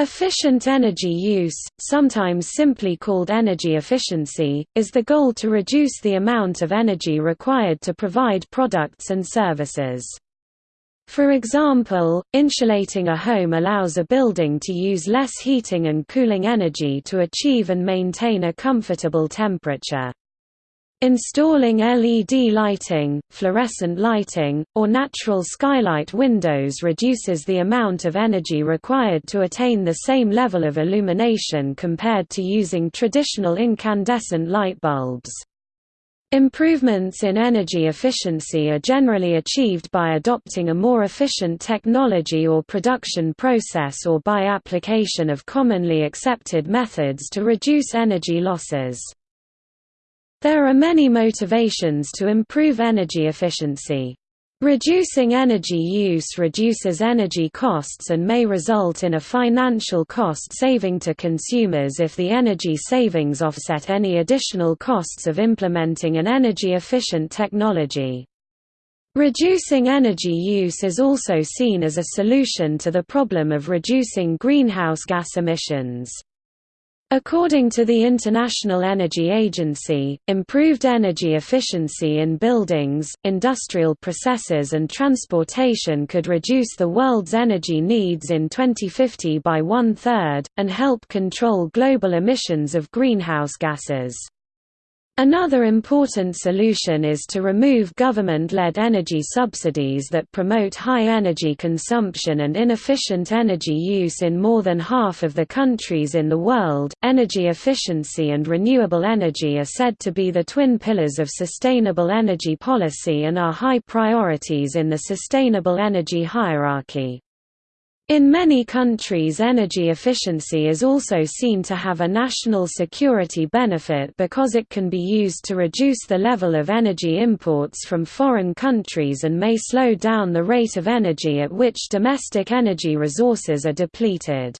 Efficient energy use, sometimes simply called energy efficiency, is the goal to reduce the amount of energy required to provide products and services. For example, insulating a home allows a building to use less heating and cooling energy to achieve and maintain a comfortable temperature. Installing LED lighting, fluorescent lighting, or natural skylight windows reduces the amount of energy required to attain the same level of illumination compared to using traditional incandescent light bulbs. Improvements in energy efficiency are generally achieved by adopting a more efficient technology or production process or by application of commonly accepted methods to reduce energy losses. There are many motivations to improve energy efficiency. Reducing energy use reduces energy costs and may result in a financial cost saving to consumers if the energy savings offset any additional costs of implementing an energy-efficient technology. Reducing energy use is also seen as a solution to the problem of reducing greenhouse gas emissions. According to the International Energy Agency, improved energy efficiency in buildings, industrial processes and transportation could reduce the world's energy needs in 2050 by one-third, and help control global emissions of greenhouse gases. Another important solution is to remove government-led energy subsidies that promote high energy consumption and inefficient energy use in more than half of the countries in the world. Energy efficiency and renewable energy are said to be the twin pillars of sustainable energy policy and are high priorities in the sustainable energy hierarchy. In many countries energy efficiency is also seen to have a national security benefit because it can be used to reduce the level of energy imports from foreign countries and may slow down the rate of energy at which domestic energy resources are depleted.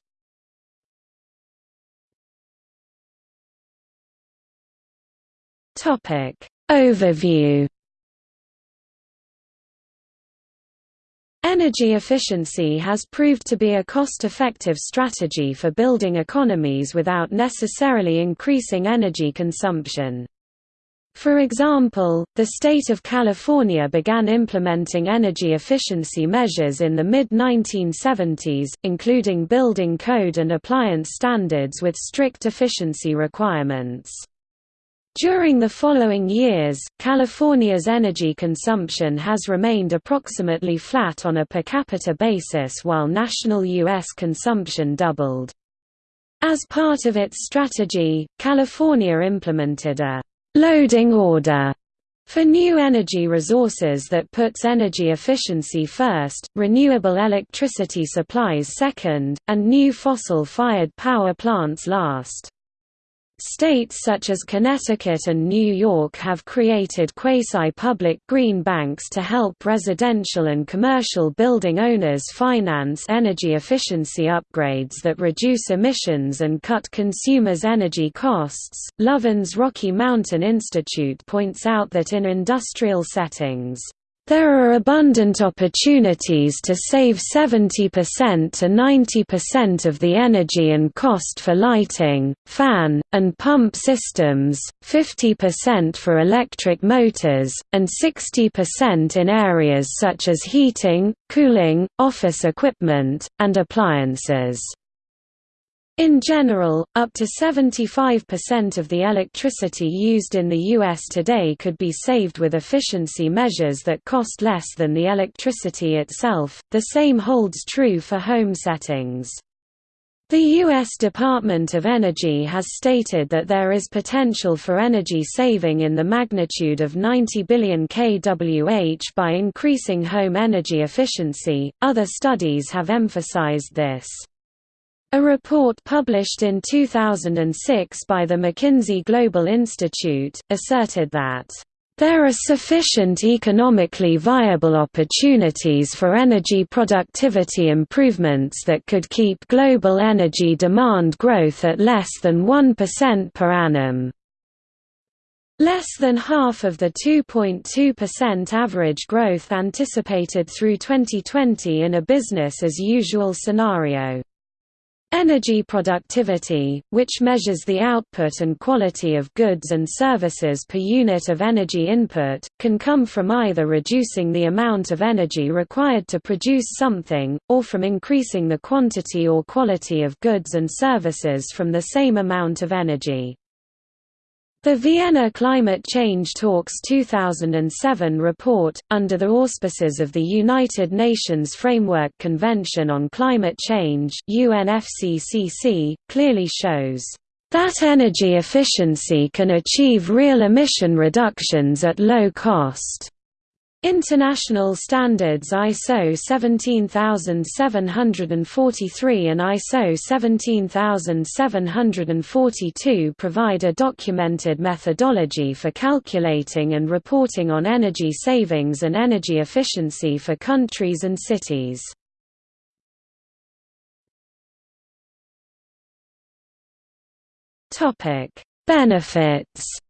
Overview Energy efficiency has proved to be a cost-effective strategy for building economies without necessarily increasing energy consumption. For example, the state of California began implementing energy efficiency measures in the mid-1970s, including building code and appliance standards with strict efficiency requirements. During the following years, California's energy consumption has remained approximately flat on a per capita basis while national U.S. consumption doubled. As part of its strategy, California implemented a «loading order» for new energy resources that puts energy efficiency first, renewable electricity supplies second, and new fossil-fired power plants last. States such as Connecticut and New York have created quasi-public green banks to help residential and commercial building owners finance energy efficiency upgrades that reduce emissions and cut consumers' energy costs. Lovins Rocky Mountain Institute points out that in industrial settings, there are abundant opportunities to save 70% to 90% of the energy and cost for lighting, fan, and pump systems, 50% for electric motors, and 60% in areas such as heating, cooling, office equipment, and appliances. In general, up to 75% of the electricity used in the U.S. today could be saved with efficiency measures that cost less than the electricity itself. The same holds true for home settings. The U.S. Department of Energy has stated that there is potential for energy saving in the magnitude of 90 billion kWh by increasing home energy efficiency. Other studies have emphasized this. A report published in 2006 by the McKinsey Global Institute, asserted that there are sufficient economically viable opportunities for energy productivity improvements that could keep global energy demand growth at less than 1% per annum. Less than half of the 2.2% average growth anticipated through 2020 in a business as usual scenario. Energy productivity, which measures the output and quality of goods and services per unit of energy input, can come from either reducing the amount of energy required to produce something, or from increasing the quantity or quality of goods and services from the same amount of energy. The Vienna Climate Change Talks 2007 report, under the auspices of the United Nations Framework Convention on Climate Change UNFCCC, clearly shows that energy efficiency can achieve real emission reductions at low cost. International standards ISO 17743 and ISO 17742 provide a documented methodology for calculating and reporting on energy savings and energy efficiency for countries and cities. Benefits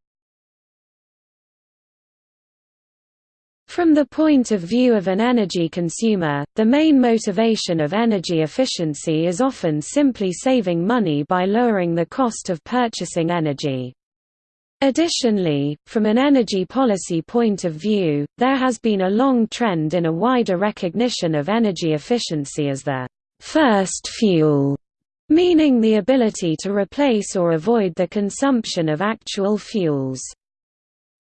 From the point of view of an energy consumer, the main motivation of energy efficiency is often simply saving money by lowering the cost of purchasing energy. Additionally, from an energy policy point of view, there has been a long trend in a wider recognition of energy efficiency as the first fuel, meaning the ability to replace or avoid the consumption of actual fuels.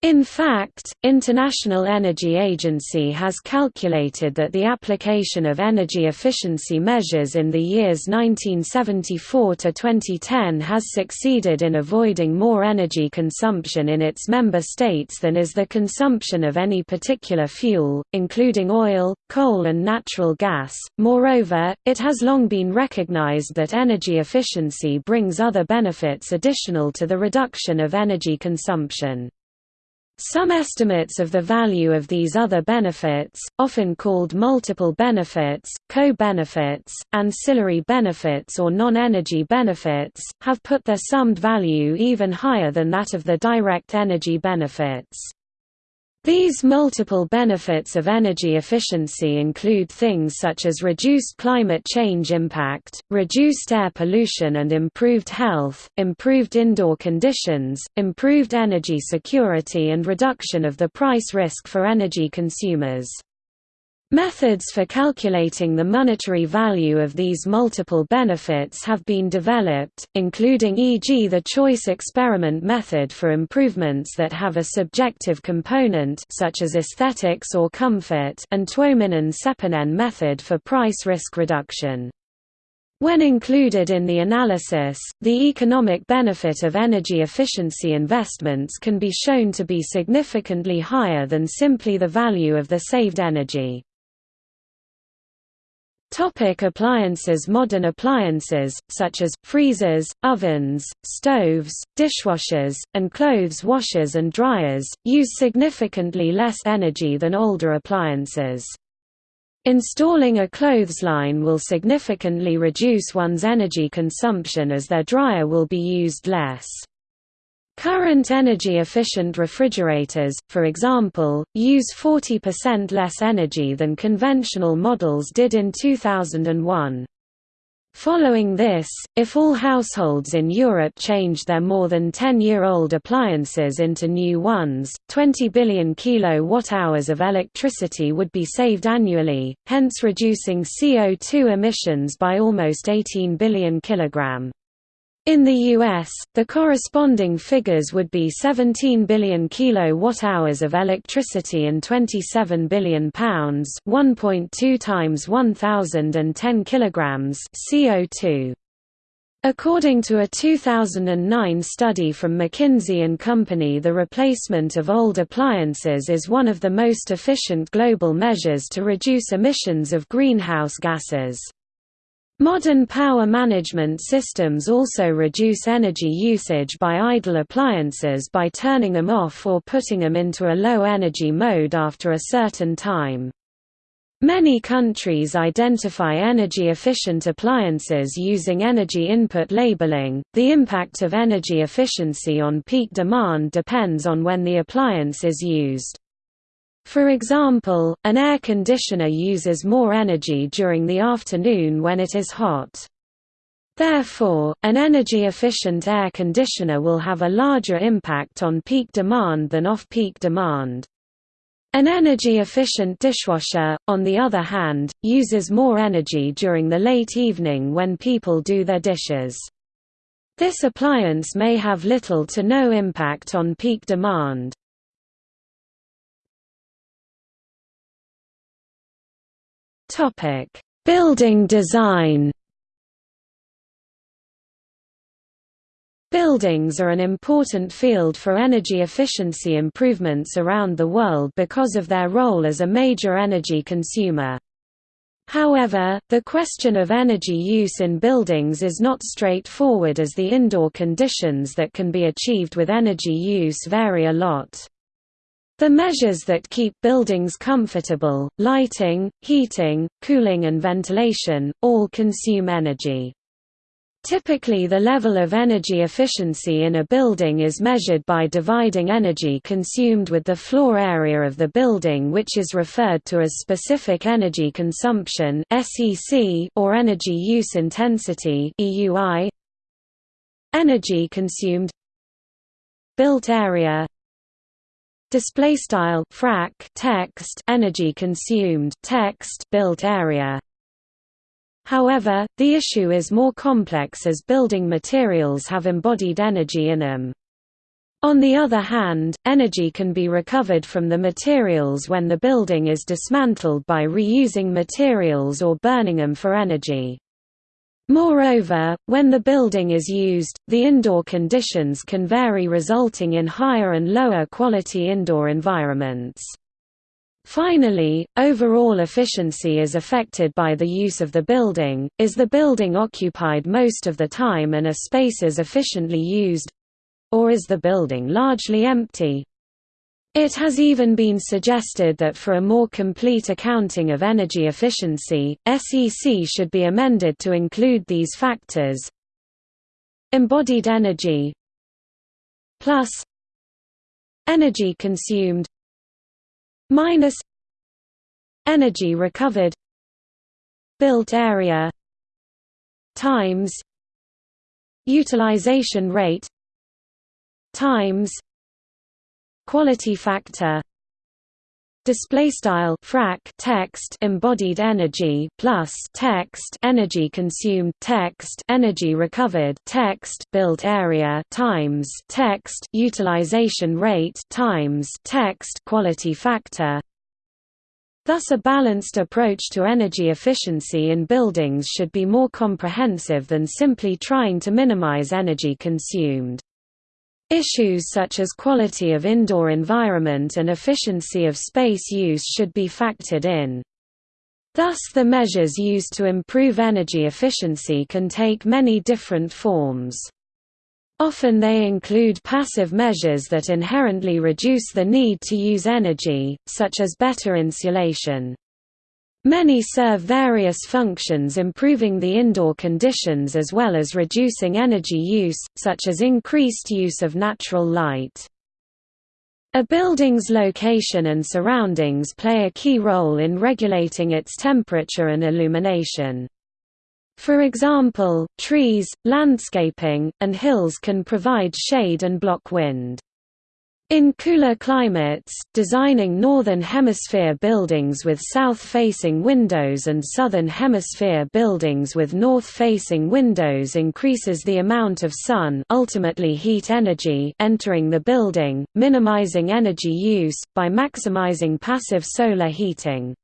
In fact, International Energy Agency has calculated that the application of energy efficiency measures in the years 1974 to 2010 has succeeded in avoiding more energy consumption in its member states than is the consumption of any particular fuel, including oil, coal and natural gas. Moreover, it has long been recognized that energy efficiency brings other benefits additional to the reduction of energy consumption. Some estimates of the value of these other benefits, often called multiple benefits, co-benefits, ancillary benefits or non-energy benefits, have put their summed value even higher than that of the direct energy benefits. These multiple benefits of energy efficiency include things such as reduced climate change impact, reduced air pollution and improved health, improved indoor conditions, improved energy security and reduction of the price risk for energy consumers. Methods for calculating the monetary value of these multiple benefits have been developed, including e.g. the choice experiment method for improvements that have a subjective component such as aesthetics or comfort and Tuominen-Seppänen method for price risk reduction. When included in the analysis, the economic benefit of energy efficiency investments can be shown to be significantly higher than simply the value of the saved energy. Topic appliances Modern appliances, such as, freezers, ovens, stoves, dishwashers, and clothes washers and dryers, use significantly less energy than older appliances. Installing a clothesline will significantly reduce one's energy consumption as their dryer will be used less. Current energy-efficient refrigerators, for example, use 40% less energy than conventional models did in 2001. Following this, if all households in Europe changed their more than 10-year-old appliances into new ones, 20 billion kilowatt-hours of electricity would be saved annually, hence reducing CO2 emissions by almost 18 billion kilogram. In the US, the corresponding figures would be 17 billion kilowatt-hours of electricity and 27 billion pounds, 1.2 times 1010 kilograms CO2. According to a 2009 study from McKinsey & Company the replacement of old appliances is one of the most efficient global measures to reduce emissions of greenhouse gases. Modern power management systems also reduce energy usage by idle appliances by turning them off or putting them into a low-energy mode after a certain time. Many countries identify energy-efficient appliances using energy input labeling. The impact of energy efficiency on peak demand depends on when the appliance is used. For example, an air conditioner uses more energy during the afternoon when it is hot. Therefore, an energy-efficient air conditioner will have a larger impact on peak demand than off-peak demand. An energy-efficient dishwasher, on the other hand, uses more energy during the late evening when people do their dishes. This appliance may have little to no impact on peak demand. Building design Buildings are an important field for energy efficiency improvements around the world because of their role as a major energy consumer. However, the question of energy use in buildings is not straightforward as the indoor conditions that can be achieved with energy use vary a lot. The measures that keep buildings comfortable, lighting, heating, cooling and ventilation, all consume energy. Typically the level of energy efficiency in a building is measured by dividing energy consumed with the floor area of the building which is referred to as specific energy consumption or energy use intensity. Energy consumed Built area display style frac text energy consumed text built area However, the issue is more complex as building materials have embodied energy in them. On the other hand, energy can be recovered from the materials when the building is dismantled by reusing materials or burning them for energy. Moreover, when the building is used, the indoor conditions can vary resulting in higher and lower quality indoor environments. Finally, overall efficiency is affected by the use of the building, is the building occupied most of the time and are spaces efficiently used? Or is the building largely empty? It has even been suggested that for a more complete accounting of energy efficiency, SEC should be amended to include these factors. Embodied energy plus energy consumed minus energy recovered built area times utilization rate times quality factor display style frac text embodied energy plus text energy consumed text energy recovered text built area times text utilization rate times text quality factor Thus a balanced approach to energy efficiency in buildings should be more comprehensive than simply trying to minimize energy consumed. Issues such as quality of indoor environment and efficiency of space use should be factored in. Thus the measures used to improve energy efficiency can take many different forms. Often they include passive measures that inherently reduce the need to use energy, such as better insulation. Many serve various functions improving the indoor conditions as well as reducing energy use, such as increased use of natural light. A building's location and surroundings play a key role in regulating its temperature and illumination. For example, trees, landscaping, and hills can provide shade and block wind. In cooler climates, designing Northern Hemisphere buildings with south-facing windows and Southern Hemisphere buildings with north-facing windows increases the amount of sun ultimately heat energy entering the building, minimizing energy use, by maximizing passive solar heating.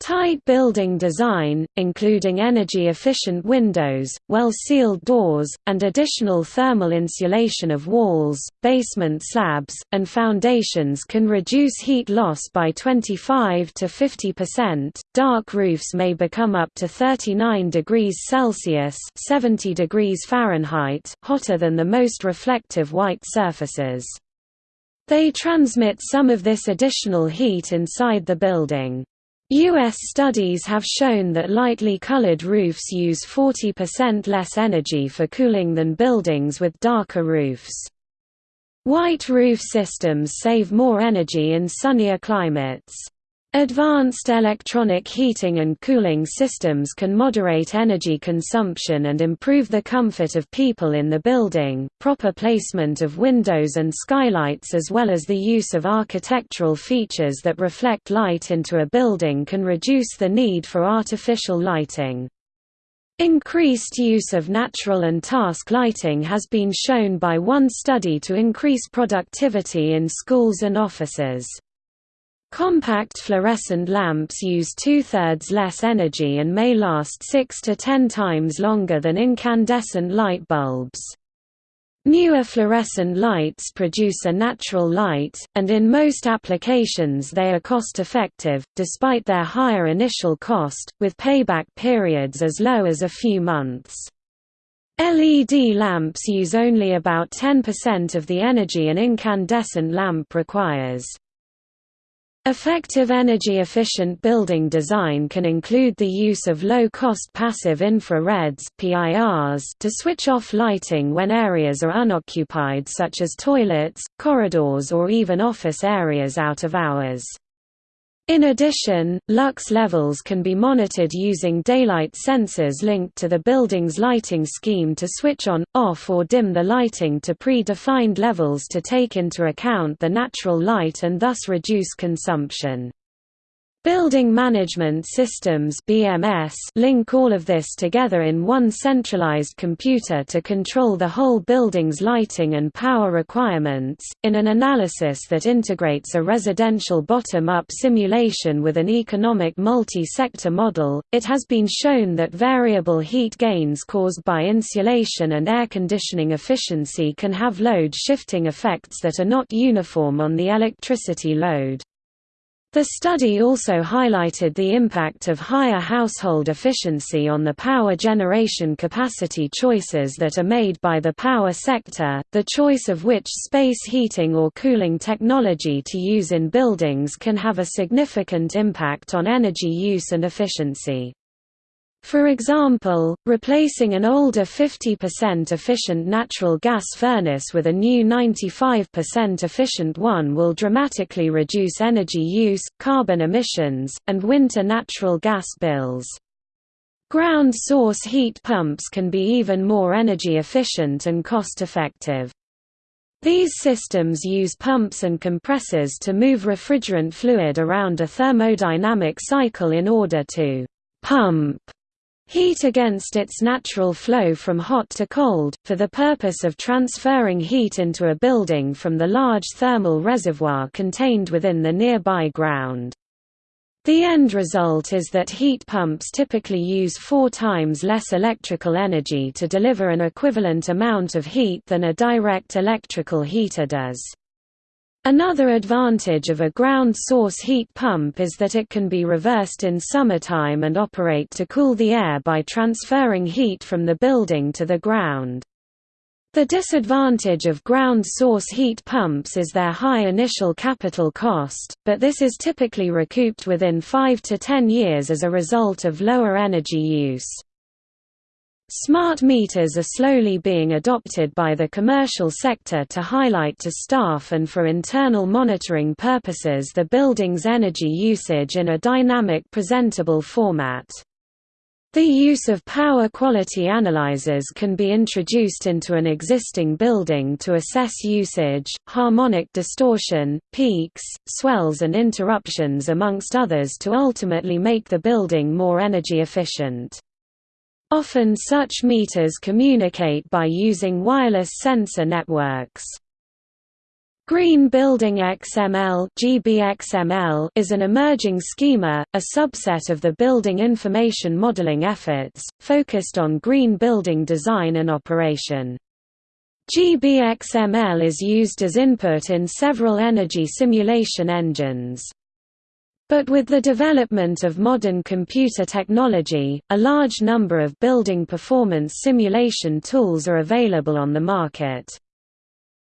Tight building design, including energy-efficient windows, well-sealed doors, and additional thermal insulation of walls, basement slabs, and foundations can reduce heat loss by 25 to 50%. Dark roofs may become up to 39 degrees Celsius (70 degrees Fahrenheit) hotter than the most reflective white surfaces. They transmit some of this additional heat inside the building. U.S. studies have shown that lightly colored roofs use 40% less energy for cooling than buildings with darker roofs. White roof systems save more energy in sunnier climates. Advanced electronic heating and cooling systems can moderate energy consumption and improve the comfort of people in the building. Proper placement of windows and skylights, as well as the use of architectural features that reflect light into a building, can reduce the need for artificial lighting. Increased use of natural and task lighting has been shown by one study to increase productivity in schools and offices. Compact fluorescent lamps use two-thirds less energy and may last 6 to 10 times longer than incandescent light bulbs. Newer fluorescent lights produce a natural light, and in most applications they are cost-effective, despite their higher initial cost, with payback periods as low as a few months. LED lamps use only about 10% of the energy an incandescent lamp requires. Effective energy-efficient building design can include the use of low-cost passive infrareds PIRs to switch off lighting when areas are unoccupied such as toilets, corridors or even office areas out of hours. In addition, lux levels can be monitored using daylight sensors linked to the building's lighting scheme to switch on, off or dim the lighting to pre-defined levels to take into account the natural light and thus reduce consumption. Building Management Systems (BMS) link all of this together in one centralized computer to control the whole building's lighting and power requirements. In an analysis that integrates a residential bottom-up simulation with an economic multi-sector model, it has been shown that variable heat gains caused by insulation and air conditioning efficiency can have load shifting effects that are not uniform on the electricity load. The study also highlighted the impact of higher household efficiency on the power generation capacity choices that are made by the power sector, the choice of which space heating or cooling technology to use in buildings can have a significant impact on energy use and efficiency. For example, replacing an older 50% efficient natural gas furnace with a new 95% efficient one will dramatically reduce energy use, carbon emissions, and winter natural gas bills. Ground source heat pumps can be even more energy efficient and cost-effective. These systems use pumps and compressors to move refrigerant fluid around a thermodynamic cycle in order to pump heat against its natural flow from hot to cold, for the purpose of transferring heat into a building from the large thermal reservoir contained within the nearby ground. The end result is that heat pumps typically use four times less electrical energy to deliver an equivalent amount of heat than a direct electrical heater does. Another advantage of a ground source heat pump is that it can be reversed in summertime and operate to cool the air by transferring heat from the building to the ground. The disadvantage of ground source heat pumps is their high initial capital cost, but this is typically recouped within 5 to 10 years as a result of lower energy use. Smart meters are slowly being adopted by the commercial sector to highlight to staff and for internal monitoring purposes the building's energy usage in a dynamic presentable format. The use of power quality analyzers can be introduced into an existing building to assess usage, harmonic distortion, peaks, swells and interruptions amongst others to ultimately make the building more energy efficient. Often such meters communicate by using wireless sensor networks. Green Building XML, GBXML is an emerging schema, a subset of the building information modeling efforts, focused on green building design and operation. GBXML is used as input in several energy simulation engines. But with the development of modern computer technology, a large number of building performance simulation tools are available on the market.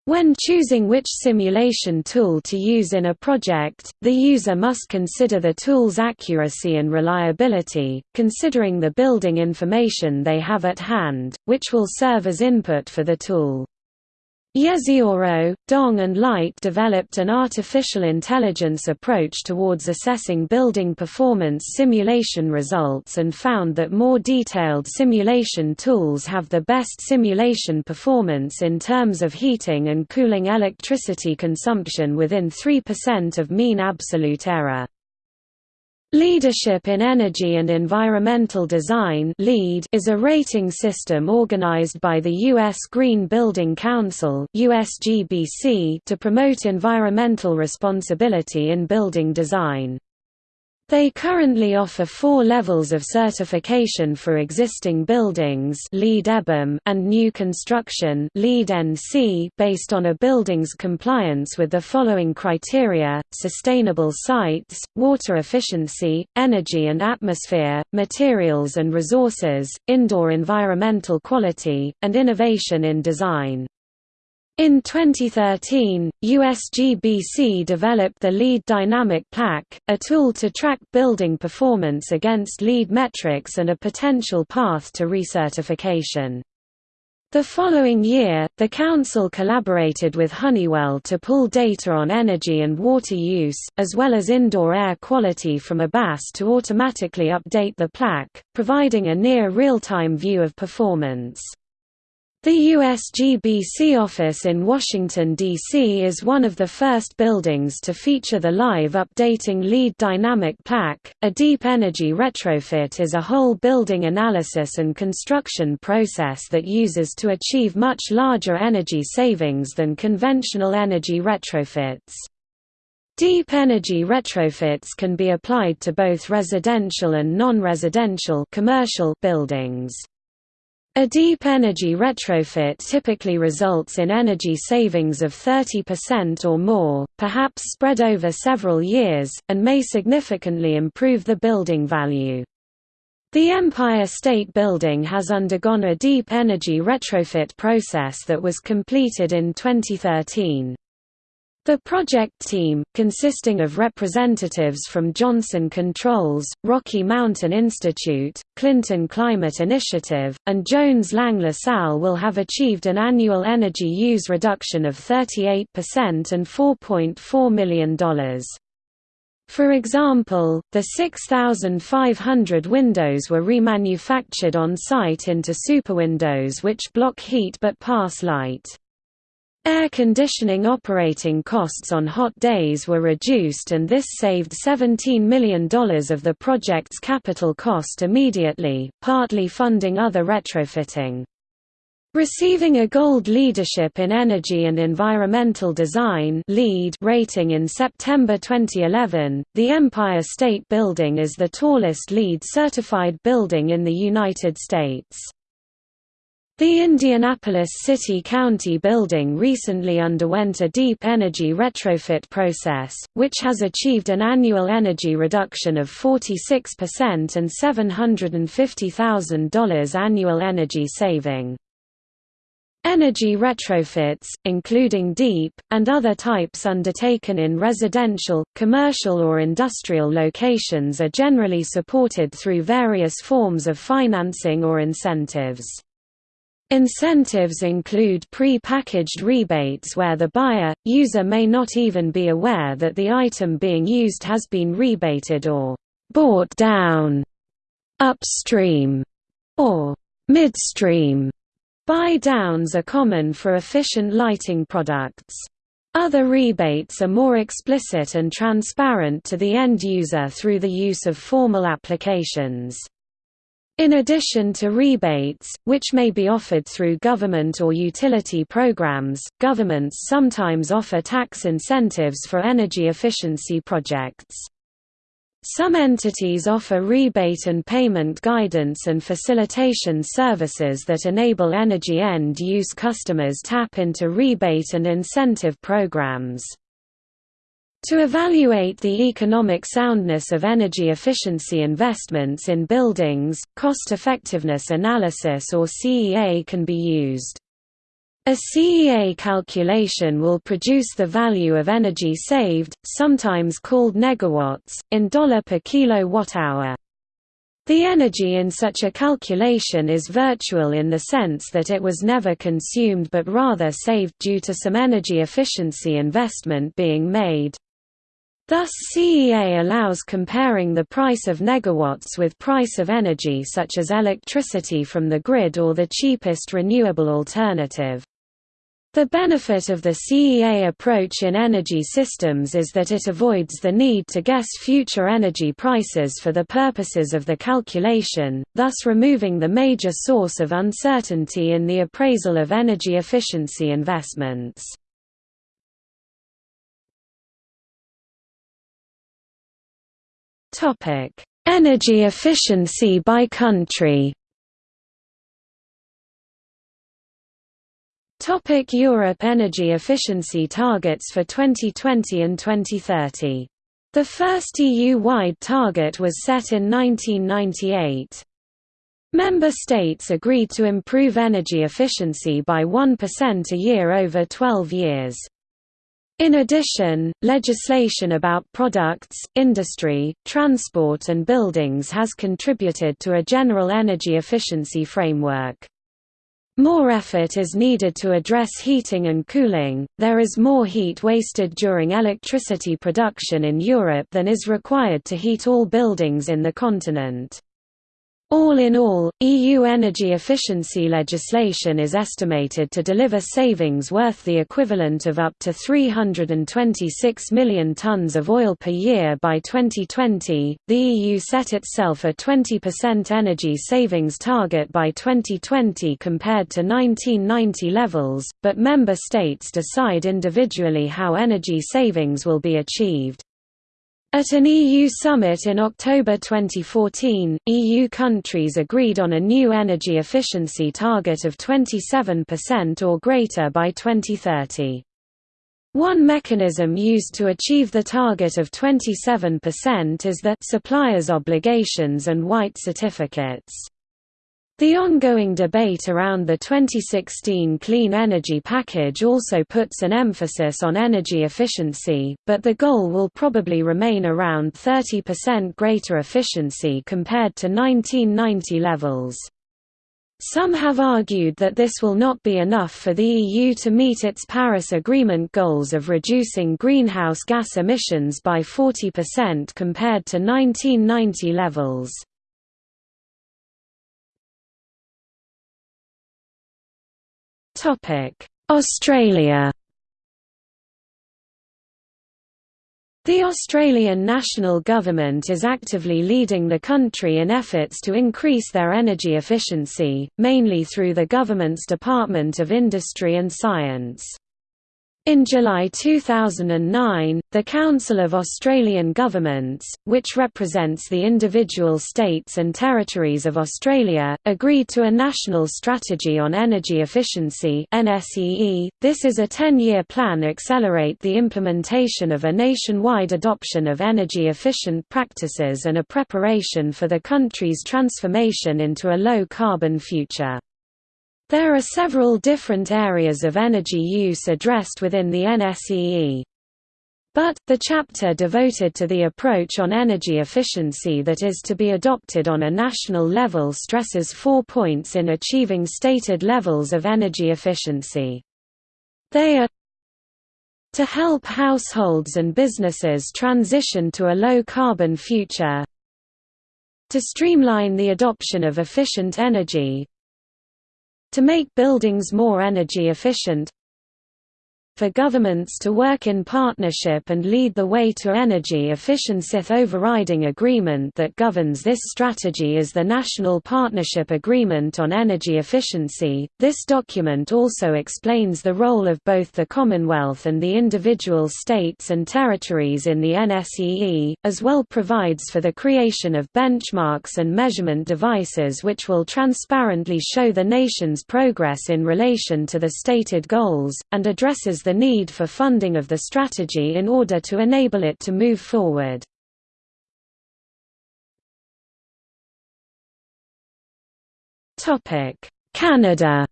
When choosing which simulation tool to use in a project, the user must consider the tool's accuracy and reliability, considering the building information they have at hand, which will serve as input for the tool. Yezioro, Dong and Light developed an artificial intelligence approach towards assessing building performance simulation results and found that more detailed simulation tools have the best simulation performance in terms of heating and cooling electricity consumption within 3% of mean absolute error. Leadership in Energy and Environmental Design is a rating system organized by the U.S. Green Building Council to promote environmental responsibility in building design. They currently offer four levels of certification for existing buildings and new construction LEED NC based on a building's compliance with the following criteria, sustainable sites, water efficiency, energy and atmosphere, materials and resources, indoor environmental quality, and innovation in design. In 2013, USGBC developed the LEED Dynamic Plaque, a tool to track building performance against LEED metrics and a potential path to recertification. The following year, the Council collaborated with Honeywell to pull data on energy and water use, as well as indoor air quality from ABAS to automatically update the plaque, providing a near real-time view of performance. The USGBC office in Washington, D.C. is one of the first buildings to feature the live updating LEED dynamic plaque. A deep energy retrofit is a whole building analysis and construction process that uses to achieve much larger energy savings than conventional energy retrofits. Deep energy retrofits can be applied to both residential and non-residential commercial buildings. A deep energy retrofit typically results in energy savings of 30% or more, perhaps spread over several years, and may significantly improve the building value. The Empire State Building has undergone a deep energy retrofit process that was completed in 2013. The project team, consisting of representatives from Johnson Controls, Rocky Mountain Institute, Clinton Climate Initiative, and Jones Lang LaSalle will have achieved an annual energy use reduction of 38% and $4.4 million. For example, the 6,500 windows were remanufactured on site into superwindows which block heat but pass light. Air conditioning operating costs on hot days were reduced and this saved $17 million of the project's capital cost immediately, partly funding other retrofitting. Receiving a Gold Leadership in Energy and Environmental Design rating in September 2011, the Empire State Building is the tallest LEED certified building in the United States. The Indianapolis City-County building recently underwent a deep energy retrofit process, which has achieved an annual energy reduction of 46% and $750,000 annual energy saving. Energy retrofits, including deep, and other types undertaken in residential, commercial or industrial locations are generally supported through various forms of financing or incentives. Incentives include pre-packaged rebates where the buyer, user may not even be aware that the item being used has been rebated or «bought down» upstream or midstream. Buy-downs are common for efficient lighting products. Other rebates are more explicit and transparent to the end user through the use of formal applications. In addition to rebates, which may be offered through government or utility programs, governments sometimes offer tax incentives for energy efficiency projects. Some entities offer rebate and payment guidance and facilitation services that enable energy end-use customers tap into rebate and incentive programs. To evaluate the economic soundness of energy efficiency investments in buildings, cost-effectiveness analysis or CEA can be used. A CEA calculation will produce the value of energy saved, sometimes called negawatts, in dollar per kilowatt-hour. The energy in such a calculation is virtual in the sense that it was never consumed but rather saved due to some energy efficiency investment being made. Thus CEA allows comparing the price of negawatts with price of energy such as electricity from the grid or the cheapest renewable alternative. The benefit of the CEA approach in energy systems is that it avoids the need to guess future energy prices for the purposes of the calculation, thus removing the major source of uncertainty in the appraisal of energy efficiency investments. Energy efficiency by country Topic Europe Energy efficiency targets for 2020 and 2030. The first EU-wide target was set in 1998. Member states agreed to improve energy efficiency by 1% a year over 12 years. In addition, legislation about products, industry, transport and buildings has contributed to a general energy efficiency framework. More effort is needed to address heating and cooling. There is more heat wasted during electricity production in Europe than is required to heat all buildings in the continent. All in all, EU energy efficiency legislation is estimated to deliver savings worth the equivalent of up to 326 million tonnes of oil per year by 2020. The EU set itself a 20% energy savings target by 2020 compared to 1990 levels, but member states decide individually how energy savings will be achieved. At an EU summit in October 2014, EU countries agreed on a new energy efficiency target of 27% or greater by 2030. One mechanism used to achieve the target of 27% is the supplier's obligations and white certificates. The ongoing debate around the 2016 Clean Energy Package also puts an emphasis on energy efficiency, but the goal will probably remain around 30% greater efficiency compared to 1990 levels. Some have argued that this will not be enough for the EU to meet its Paris Agreement goals of reducing greenhouse gas emissions by 40% compared to 1990 levels. Australia The Australian national government is actively leading the country in efforts to increase their energy efficiency, mainly through the government's Department of Industry and Science. In July 2009, the Council of Australian Governments, which represents the individual states and territories of Australia, agreed to a National Strategy on Energy Efficiency .This is a 10-year plan to accelerate the implementation of a nationwide adoption of energy-efficient practices and a preparation for the country's transformation into a low-carbon future. There are several different areas of energy use addressed within the NSEE. But, the chapter devoted to the approach on energy efficiency that is to be adopted on a national level stresses four points in achieving stated levels of energy efficiency. They are to help households and businesses transition to a low-carbon future to streamline the adoption of efficient energy to make buildings more energy efficient for governments to work in partnership and lead the way to energy efficiency. The overriding agreement that governs this strategy is the National Partnership Agreement on Energy Efficiency. This document also explains the role of both the Commonwealth and the individual states and territories in the NSEE, as well provides for the creation of benchmarks and measurement devices which will transparently show the nation's progress in relation to the stated goals, and addresses the need for funding of the strategy in order to enable it to move forward. Canada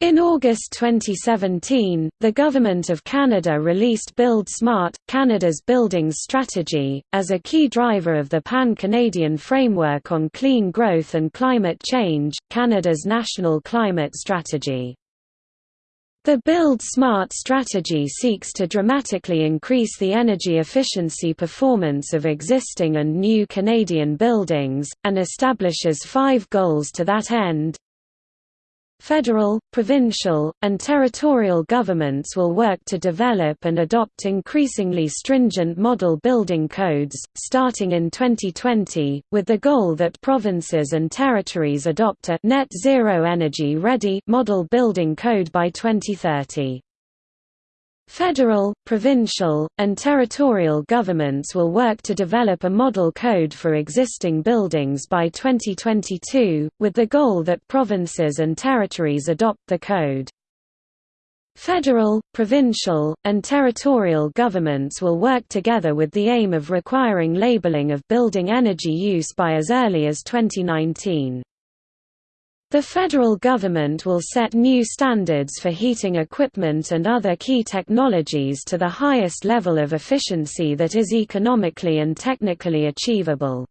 In August 2017, the Government of Canada released Build Smart, Canada's Buildings Strategy, as a key driver of the Pan-Canadian Framework on Clean Growth and Climate Change, Canada's national climate strategy. The Build Smart strategy seeks to dramatically increase the energy efficiency performance of existing and new Canadian buildings, and establishes five goals to that end, Federal, provincial, and territorial governments will work to develop and adopt increasingly stringent model building codes, starting in 2020, with the goal that provinces and territories adopt a net zero energy ready model building code by 2030. Federal, provincial, and territorial governments will work to develop a model code for existing buildings by 2022, with the goal that provinces and territories adopt the code. Federal, provincial, and territorial governments will work together with the aim of requiring labeling of building energy use by as early as 2019. The federal government will set new standards for heating equipment and other key technologies to the highest level of efficiency that is economically and technically achievable.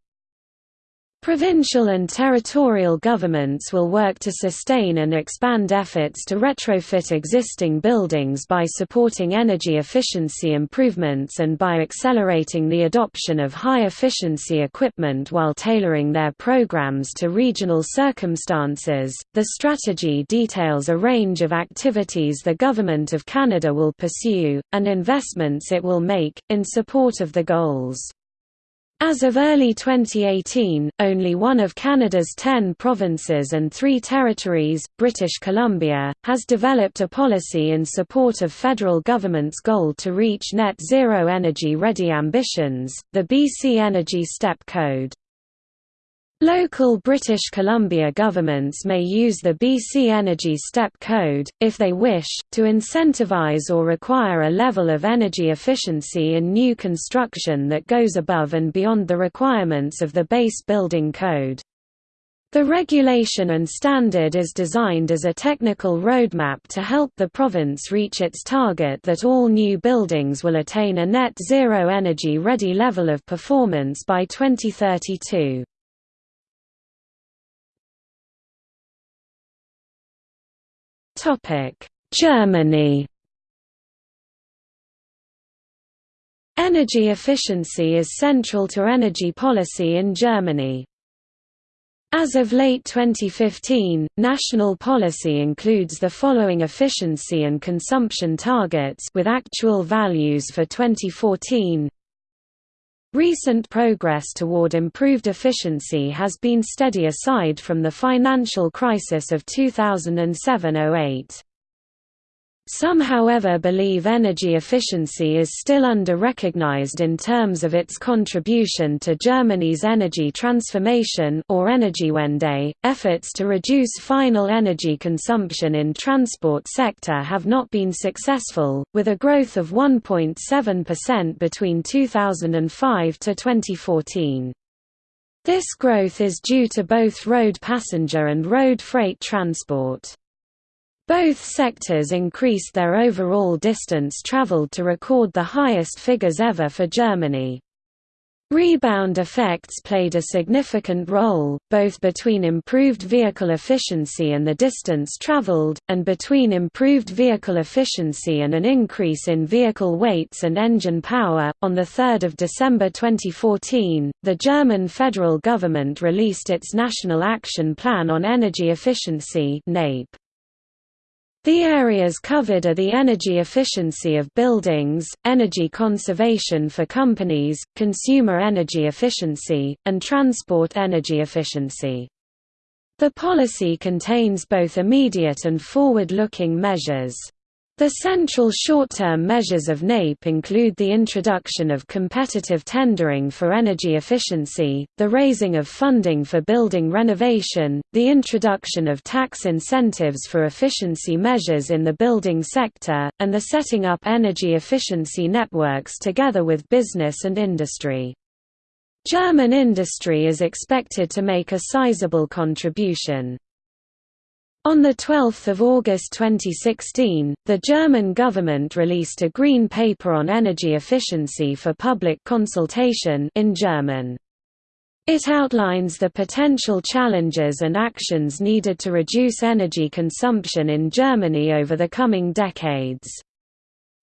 Provincial and territorial governments will work to sustain and expand efforts to retrofit existing buildings by supporting energy efficiency improvements and by accelerating the adoption of high-efficiency equipment while tailoring their programs to regional circumstances. The strategy details a range of activities the Government of Canada will pursue, and investments it will make, in support of the goals. As of early 2018, only one of Canada's ten provinces and three territories, British Columbia, has developed a policy in support of federal government's goal to reach net zero energy ready ambitions, the BC Energy Step Code. Local British Columbia governments may use the BC Energy Step Code, if they wish, to incentivize or require a level of energy efficiency in new construction that goes above and beyond the requirements of the base building code. The regulation and standard is designed as a technical roadmap to help the province reach its target that all new buildings will attain a net zero energy ready level of performance by 2032. Germany Energy efficiency is central to energy policy in Germany. As of late 2015, national policy includes the following efficiency and consumption targets with actual values for 2014. Recent progress toward improved efficiency has been steady aside from the financial crisis of 2007–08. Some however believe energy efficiency is still under-recognized in terms of its contribution to Germany's energy transformation or Energiewende. Efforts to reduce final energy consumption in transport sector have not been successful, with a growth of 1.7% between 2005 to 2014. This growth is due to both road passenger and road freight transport. Both sectors increased their overall distance traveled to record the highest figures ever for Germany. Rebound effects played a significant role, both between improved vehicle efficiency and the distance traveled, and between improved vehicle efficiency and an increase in vehicle weights and engine power. On 3 December 2014, the German federal government released its National Action Plan on Energy Efficiency (NAPE). The areas covered are the energy efficiency of buildings, energy conservation for companies, consumer energy efficiency, and transport energy efficiency. The policy contains both immediate and forward-looking measures. The central short-term measures of NAPE include the introduction of competitive tendering for energy efficiency, the raising of funding for building renovation, the introduction of tax incentives for efficiency measures in the building sector, and the setting up energy efficiency networks together with business and industry. German industry is expected to make a sizable contribution. On 12 August 2016, the German government released a green paper on energy efficiency for public consultation in German. It outlines the potential challenges and actions needed to reduce energy consumption in Germany over the coming decades.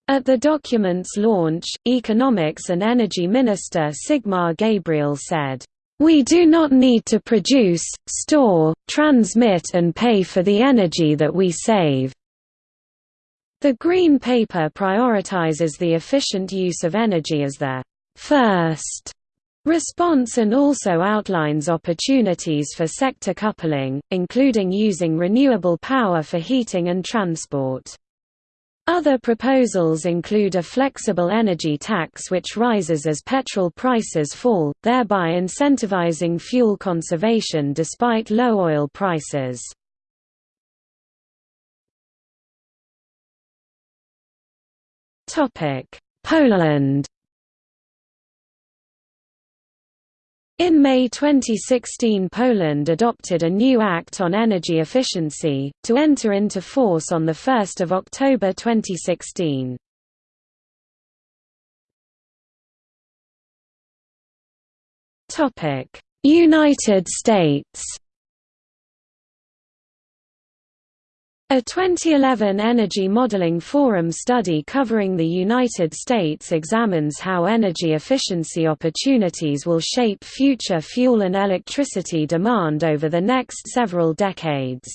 At the document's launch, Economics and Energy Minister Sigmar Gabriel said, we do not need to produce, store, transmit and pay for the energy that we save. The Green Paper prioritizes the efficient use of energy as the first response and also outlines opportunities for sector coupling, including using renewable power for heating and transport. Other proposals include a flexible energy tax which rises as petrol prices fall, thereby incentivizing fuel conservation despite low oil prices. Poland In May 2016 Poland adopted a new Act on Energy Efficiency, to enter into force on 1 October 2016. United States A 2011 Energy Modeling Forum study covering the United States examines how energy efficiency opportunities will shape future fuel and electricity demand over the next several decades.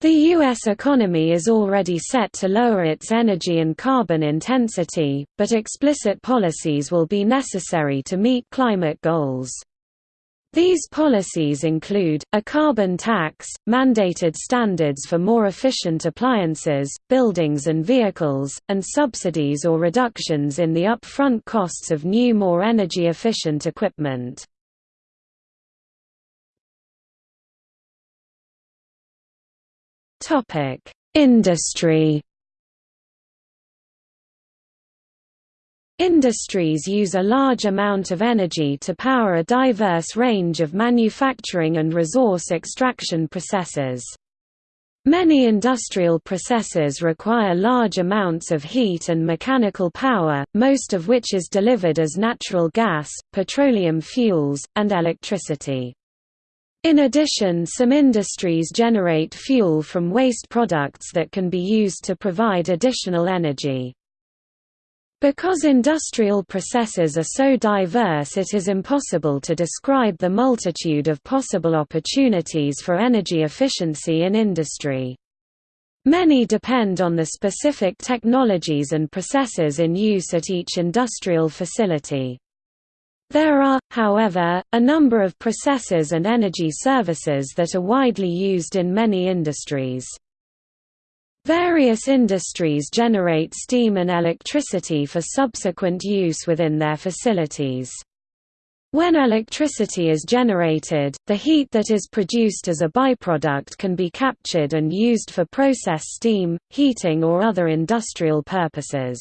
The U.S. economy is already set to lower its energy and carbon intensity, but explicit policies will be necessary to meet climate goals. These policies include, a carbon tax, mandated standards for more efficient appliances, buildings and vehicles, and subsidies or reductions in the upfront costs of new more energy-efficient equipment. Industry Industries use a large amount of energy to power a diverse range of manufacturing and resource extraction processes. Many industrial processes require large amounts of heat and mechanical power, most of which is delivered as natural gas, petroleum fuels, and electricity. In addition some industries generate fuel from waste products that can be used to provide additional energy. Because industrial processes are so diverse it is impossible to describe the multitude of possible opportunities for energy efficiency in industry. Many depend on the specific technologies and processes in use at each industrial facility. There are, however, a number of processes and energy services that are widely used in many industries. Various industries generate steam and electricity for subsequent use within their facilities. When electricity is generated, the heat that is produced as a byproduct can be captured and used for process steam, heating or other industrial purposes.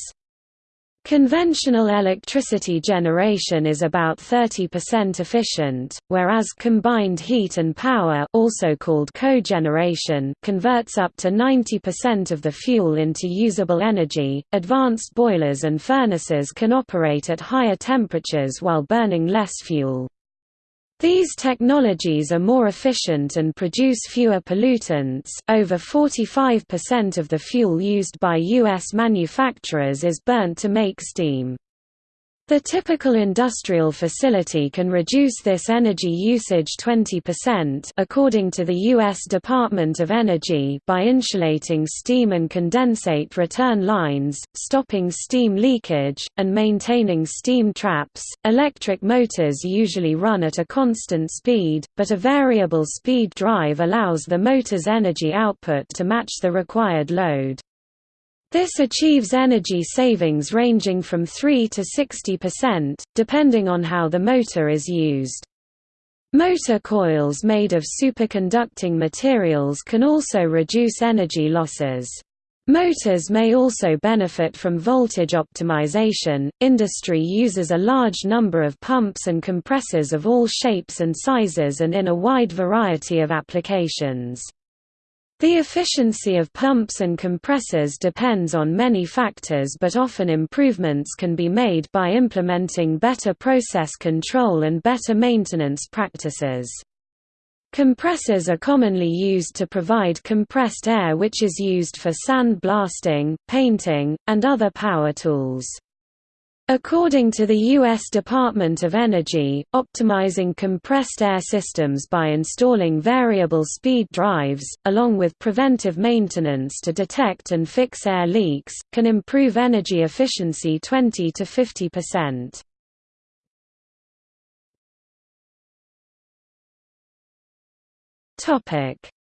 Conventional electricity generation is about 30% efficient, whereas combined heat and power also called cogeneration converts up to 90% of the fuel into usable energy. Advanced boilers and furnaces can operate at higher temperatures while burning less fuel. These technologies are more efficient and produce fewer pollutants. Over 45% of the fuel used by U.S. manufacturers is burnt to make steam. The typical industrial facility can reduce this energy usage 20% according to the U.S. Department of Energy by insulating steam and condensate return lines, stopping steam leakage, and maintaining steam traps. Electric motors usually run at a constant speed, but a variable speed drive allows the motor's energy output to match the required load. This achieves energy savings ranging from 3 to 60%, depending on how the motor is used. Motor coils made of superconducting materials can also reduce energy losses. Motors may also benefit from voltage optimization. Industry uses a large number of pumps and compressors of all shapes and sizes and in a wide variety of applications. The efficiency of pumps and compressors depends on many factors but often improvements can be made by implementing better process control and better maintenance practices. Compressors are commonly used to provide compressed air which is used for sand blasting, painting, and other power tools. According to the U.S. Department of Energy, optimizing compressed air systems by installing variable speed drives, along with preventive maintenance to detect and fix air leaks, can improve energy efficiency 20 to 50%.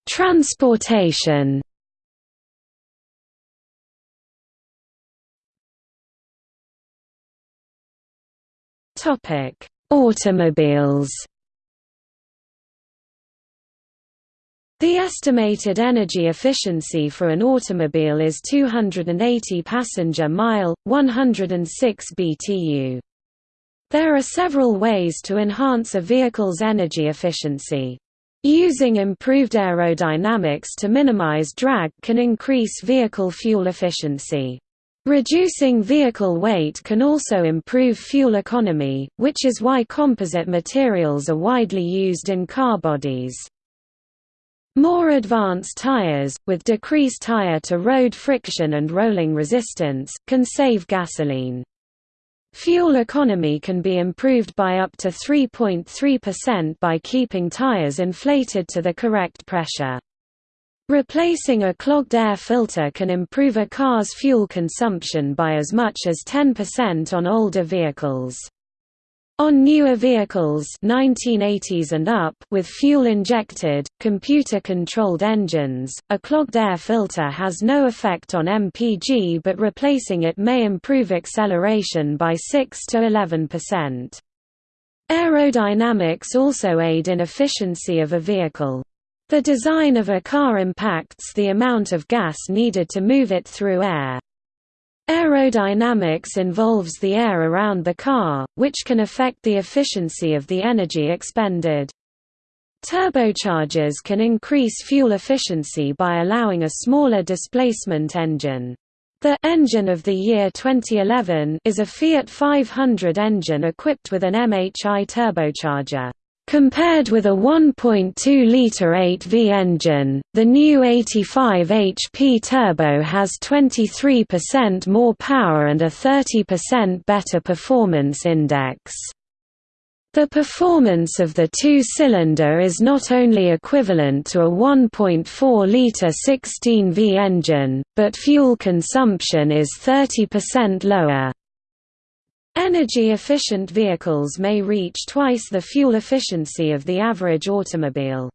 Transportation Topic: Automobiles. The estimated energy efficiency for an automobile is 280 passenger mile, 106 BTU. There are several ways to enhance a vehicle's energy efficiency. Using improved aerodynamics to minimize drag can increase vehicle fuel efficiency. Reducing vehicle weight can also improve fuel economy, which is why composite materials are widely used in car bodies. More advanced tires, with decreased tire-to-road friction and rolling resistance, can save gasoline. Fuel economy can be improved by up to 3.3% by keeping tires inflated to the correct pressure. Replacing a clogged air filter can improve a car's fuel consumption by as much as 10% on older vehicles. On newer vehicles 1980s and up with fuel-injected, computer-controlled engines, a clogged air filter has no effect on MPG but replacing it may improve acceleration by 6 to 11%. Aerodynamics also aid in efficiency of a vehicle. The design of a car impacts the amount of gas needed to move it through air. Aerodynamics involves the air around the car, which can affect the efficiency of the energy expended. Turbochargers can increase fuel efficiency by allowing a smaller displacement engine. The engine of the year 2011 is a Fiat 500 engine equipped with an MHI turbocharger. Compared with a 1.2-litre 8V engine, the new 85 HP turbo has 23% more power and a 30% better performance index. The performance of the two-cylinder is not only equivalent to a 1.4-litre 16V engine, but fuel consumption is 30% lower. Energy-efficient vehicles may reach twice the fuel efficiency of the average automobile.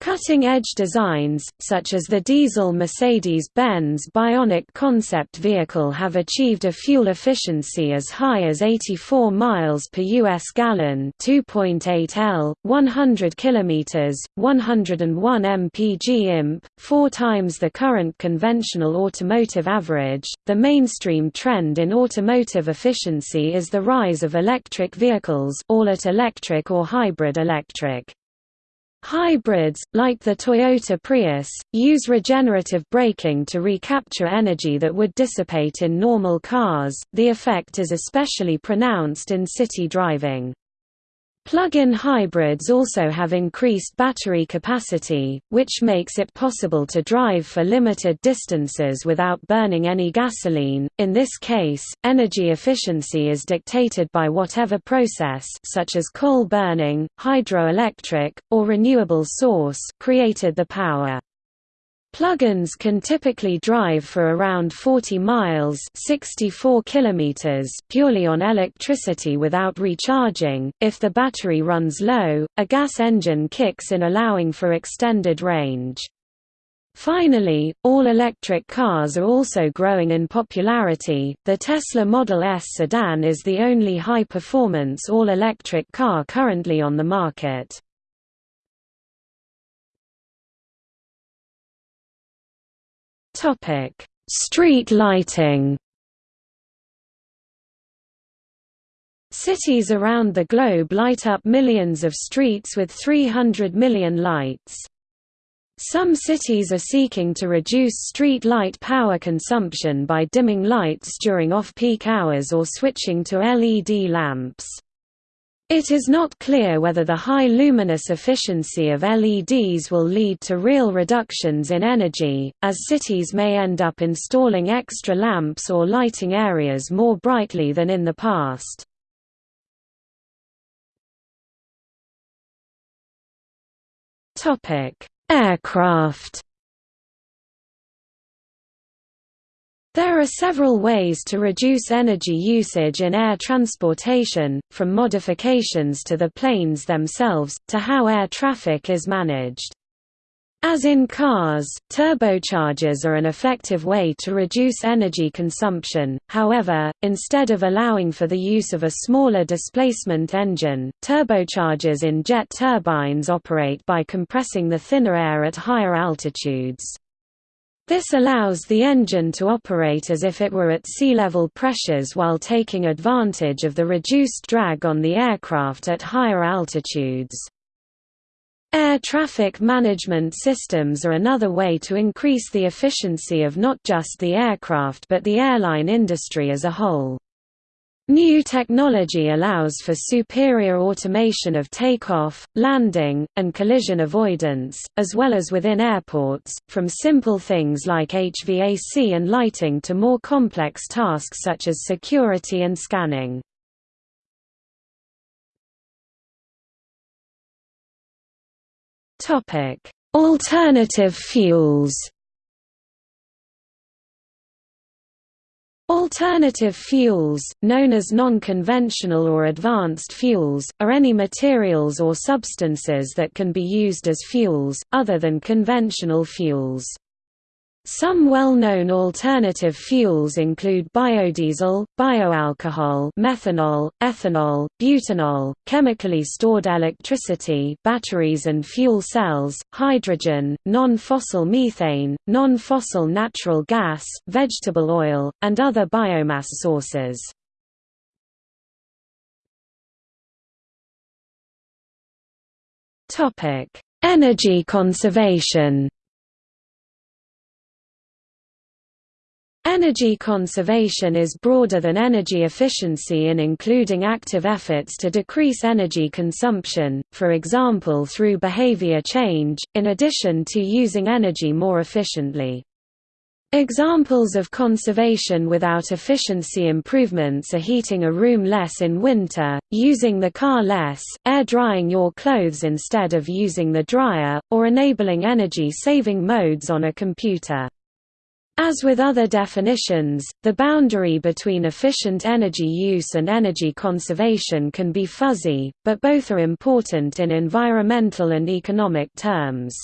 Cutting-edge designs, such as the diesel Mercedes-Benz Bionic concept vehicle have achieved a fuel efficiency as high as 84 miles per US gallon, 2.8 L, 100 km, 101 mpg imp, 4 times the current conventional automotive average. The mainstream trend in automotive efficiency is the rise of electric vehicles, all at electric or hybrid electric. Hybrids, like the Toyota Prius, use regenerative braking to recapture energy that would dissipate in normal cars. The effect is especially pronounced in city driving. Plug-in hybrids also have increased battery capacity, which makes it possible to drive for limited distances without burning any gasoline. In this case, energy efficiency is dictated by whatever process such as coal burning, hydroelectric, or renewable source created the power. Plug-ins can typically drive for around 40 miles 64 kilometers purely on electricity without recharging. If the battery runs low, a gas engine kicks in allowing for extended range. Finally, all-electric cars are also growing in popularity. The Tesla Model S sedan is the only high-performance all-electric car currently on the market. Topic: Street lighting. Cities around the globe light up millions of streets with 300 million lights. Some cities are seeking to reduce street light power consumption by dimming lights during off-peak hours or switching to LED lamps. It is not clear whether the high luminous efficiency of LEDs will lead to real reductions in energy, as cities may end up installing extra lamps or lighting areas more brightly than in the past. Aircraft There are several ways to reduce energy usage in air transportation, from modifications to the planes themselves, to how air traffic is managed. As in cars, turbochargers are an effective way to reduce energy consumption, however, instead of allowing for the use of a smaller displacement engine, turbochargers in jet turbines operate by compressing the thinner air at higher altitudes. This allows the engine to operate as if it were at sea-level pressures while taking advantage of the reduced drag on the aircraft at higher altitudes. Air traffic management systems are another way to increase the efficiency of not just the aircraft but the airline industry as a whole. New technology allows for superior automation of takeoff, landing, and collision avoidance, as well as within airports, from simple things like HVAC and lighting to more complex tasks such as security and scanning. Alternative fuels. Alternative fuels, known as non-conventional or advanced fuels, are any materials or substances that can be used as fuels, other than conventional fuels. Some well-known alternative fuels include biodiesel, bioalcohol methanol, ethanol, butanol, chemically stored electricity batteries and fuel cells, hydrogen, non-fossil methane, non-fossil natural gas, vegetable oil, and other biomass sources. Topic: Energy conservation Energy conservation is broader than energy efficiency in including active efforts to decrease energy consumption, for example through behavior change, in addition to using energy more efficiently. Examples of conservation without efficiency improvements are heating a room less in winter, using the car less, air drying your clothes instead of using the dryer, or enabling energy-saving modes on a computer. As with other definitions, the boundary between efficient energy use and energy conservation can be fuzzy, but both are important in environmental and economic terms.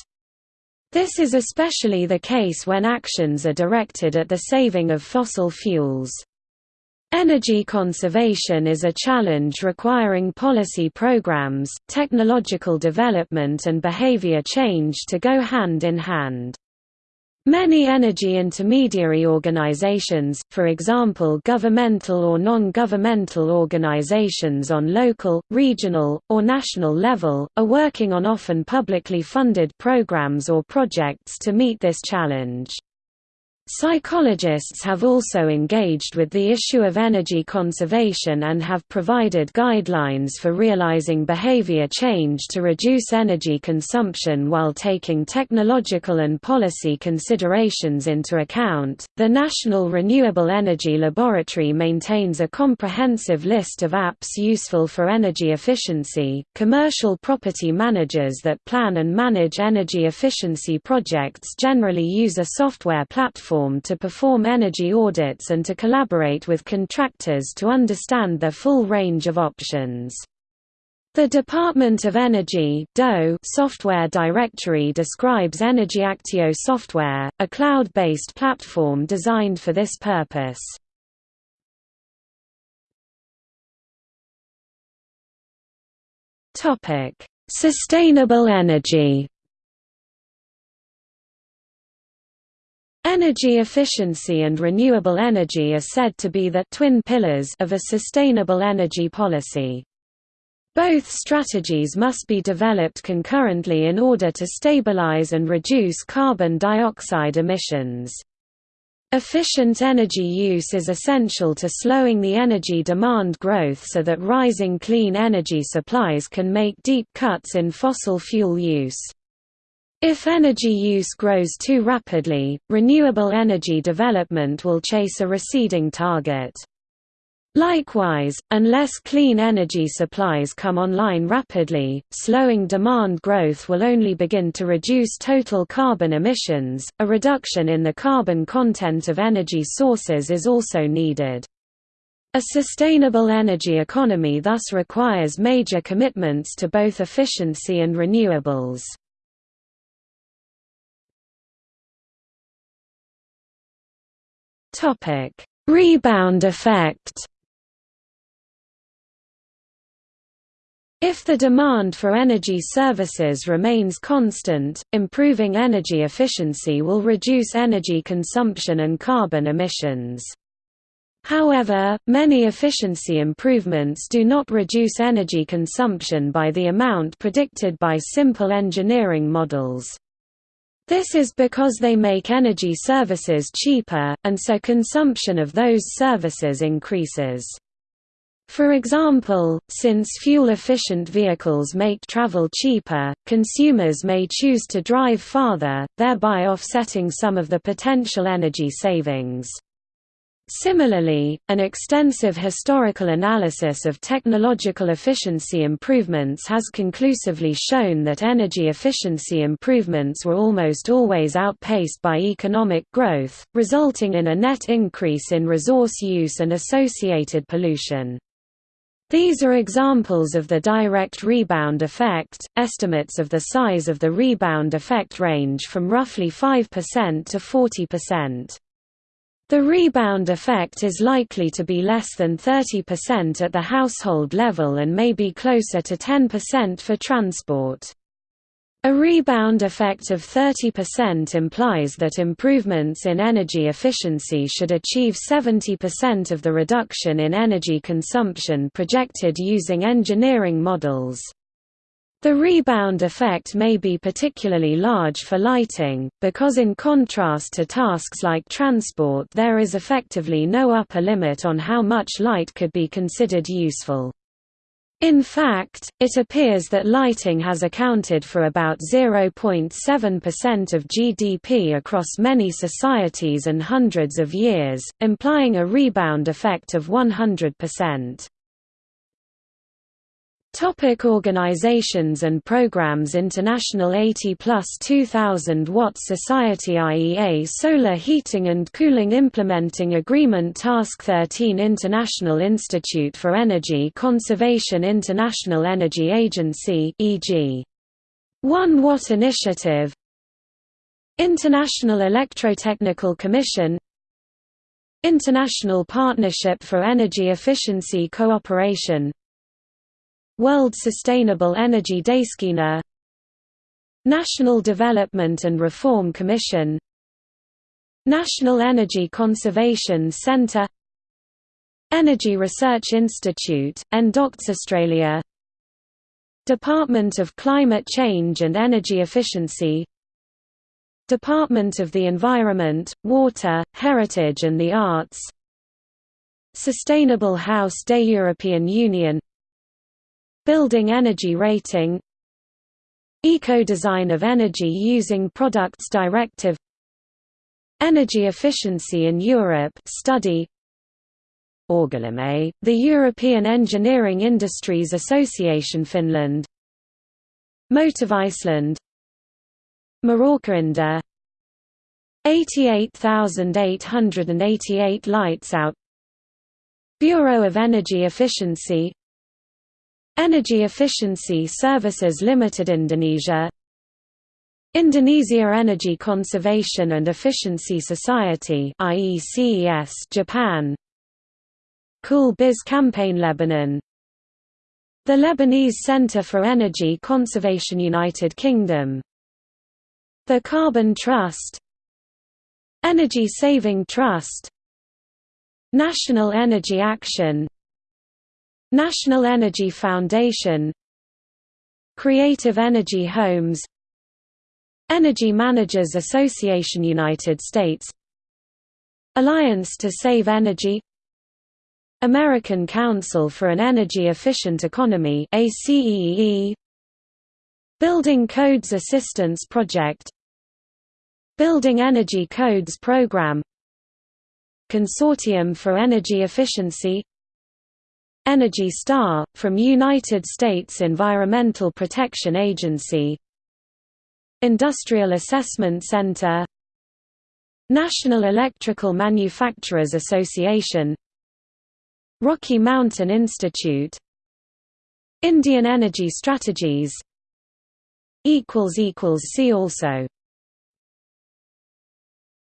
This is especially the case when actions are directed at the saving of fossil fuels. Energy conservation is a challenge requiring policy programs, technological development and behavior change to go hand in hand. Many energy intermediary organizations, for example governmental or non-governmental organizations on local, regional, or national level, are working on often publicly funded programs or projects to meet this challenge. Psychologists have also engaged with the issue of energy conservation and have provided guidelines for realizing behavior change to reduce energy consumption while taking technological and policy considerations into account. The National Renewable Energy Laboratory maintains a comprehensive list of apps useful for energy efficiency. Commercial property managers that plan and manage energy efficiency projects generally use a software platform platform to perform energy audits and to collaborate with contractors to understand their full range of options. The Department of Energy software directory describes EnergyActio software, a cloud-based platform designed for this purpose. Sustainable energy Energy efficiency and renewable energy are said to be the twin pillars of a sustainable energy policy. Both strategies must be developed concurrently in order to stabilize and reduce carbon dioxide emissions. Efficient energy use is essential to slowing the energy demand growth so that rising clean energy supplies can make deep cuts in fossil fuel use. If energy use grows too rapidly, renewable energy development will chase a receding target. Likewise, unless clean energy supplies come online rapidly, slowing demand growth will only begin to reduce total carbon emissions. A reduction in the carbon content of energy sources is also needed. A sustainable energy economy thus requires major commitments to both efficiency and renewables. Topic: Rebound effect. If the demand for energy services remains constant, improving energy efficiency will reduce energy consumption and carbon emissions. However, many efficiency improvements do not reduce energy consumption by the amount predicted by simple engineering models. This is because they make energy services cheaper, and so consumption of those services increases. For example, since fuel-efficient vehicles make travel cheaper, consumers may choose to drive farther, thereby offsetting some of the potential energy savings. Similarly, an extensive historical analysis of technological efficiency improvements has conclusively shown that energy efficiency improvements were almost always outpaced by economic growth, resulting in a net increase in resource use and associated pollution. These are examples of the direct rebound effect. Estimates of the size of the rebound effect range from roughly 5% to 40%. The rebound effect is likely to be less than 30% at the household level and may be closer to 10% for transport. A rebound effect of 30% implies that improvements in energy efficiency should achieve 70% of the reduction in energy consumption projected using engineering models. The rebound effect may be particularly large for lighting, because in contrast to tasks like transport there is effectively no upper limit on how much light could be considered useful. In fact, it appears that lighting has accounted for about 0.7% of GDP across many societies and hundreds of years, implying a rebound effect of 100%. Topic organizations and programs International 80 plus 2000 Watt Society IEA Solar Heating and Cooling Implementing Agreement Task 13 International Institute for Energy Conservation International Energy Agency e.g. 1 Watt Initiative. International Electrotechnical Commission. International Partnership for Energy Efficiency Cooperation World Sustainable Energy Days China National Development and Reform Commission National Energy Conservation Centre Energy Research Institute, NDOCTS Australia Department of Climate Change and Energy Efficiency Department of the Environment, Water, Heritage and the Arts Sustainable House Day European Union Building Energy Rating Eco-design of energy using products directive Energy efficiency in Europe study Orgalime, the European Engineering Industries Association Finland Motiva Iceland Marorkainda 88,888 lights out Bureau of Energy Efficiency Energy Efficiency Services Limited Indonesia. Indonesia Energy Conservation and Efficiency Society IECES Japan. Cool Biz Campaign Lebanon. The Lebanese Center for Energy Conservation United Kingdom. The Carbon Trust. Energy Saving Trust. National Energy Action National Energy Foundation Creative Energy Homes Energy Managers Association United States Alliance to Save Energy American Council for an Energy Efficient Economy Building Codes Assistance Project Building Energy Codes Program Consortium for Energy Efficiency Energy Star, from United States Environmental Protection Agency. Industrial Assessment Center. National Electrical Manufacturers Association. Rocky Mountain Institute. Indian Energy Strategies. See also